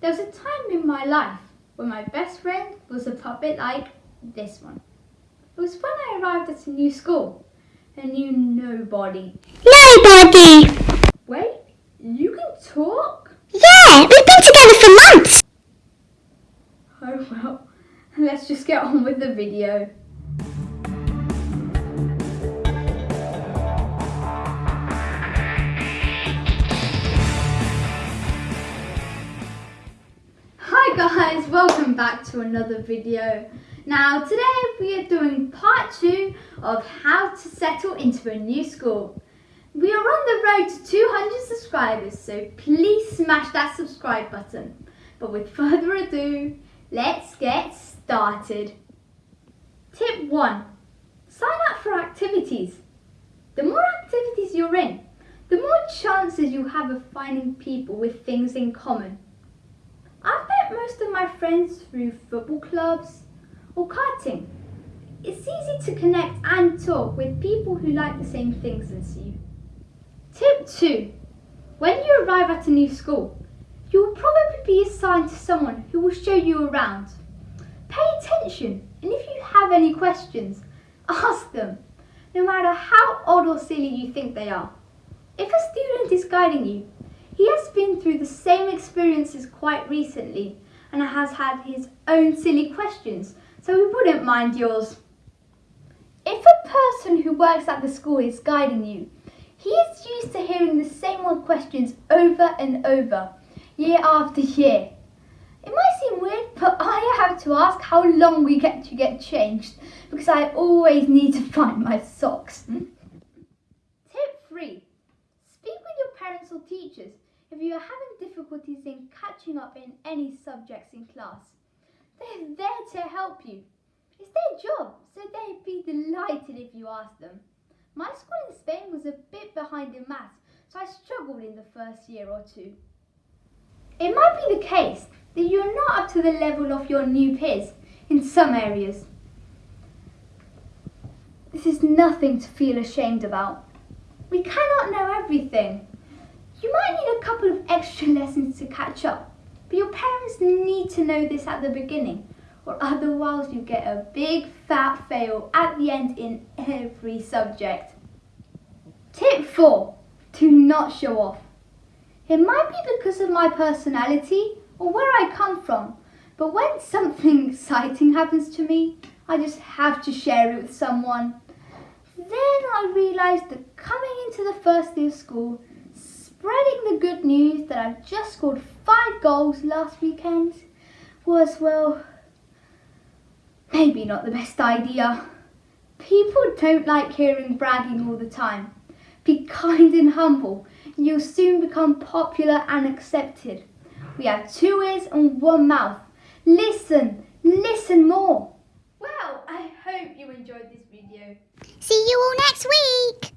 There was a time in my life when my best friend was a puppet like this one. It was when I arrived at a new school and knew nobody. Nobody! Wait, you can talk? Yeah, we've been together for months! Oh well, let's just get on with the video. Back to another video. Now today we are doing part two of how to settle into a new school. We are on the road to 200 subscribers, so please smash that subscribe button. But with further ado, let's get started. Tip 1. Sign up for activities. The more activities you're in, the more chances you have of finding people with things in common. Met most of my friends through football clubs or karting. It's easy to connect and talk with people who like the same things as you. Tip 2. When you arrive at a new school, you will probably be assigned to someone who will show you around. Pay attention and if you have any questions, ask them, no matter how odd or silly you think they are. If a student is guiding you, he has been through the same experiences quite recently and has had his own silly questions, so he wouldn't mind yours. If a person who works at the school is guiding you, he is used to hearing the same old questions over and over, year after year. It might seem weird, but I have to ask how long we get to get changed because I always need to find my socks. Tip 3. Speak with your parents or teachers if you are having difficulties in catching up in any subjects in class. They're there to help you. It's their job, so they'd be delighted if you asked them. My school in Spain was a bit behind in maths, so I struggled in the first year or two. It might be the case that you're not up to the level of your new peers in some areas. This is nothing to feel ashamed about. We cannot know everything. You might need a couple of extra lessons to catch up, but your parents need to know this at the beginning, or otherwise you get a big fat fail at the end in every subject. Tip 4. Do not show off. It might be because of my personality or where I come from, but when something exciting happens to me, I just have to share it with someone. Then I realised that coming into the first day of school, spreading the good news that I've just scored five goals last weekend was, well, maybe not the best idea. People don't like hearing bragging all the time. Be kind and humble, you'll soon become popular and accepted. We have two ears and one mouth. Listen, listen more. Well, I hope you enjoyed this video. See you all next week!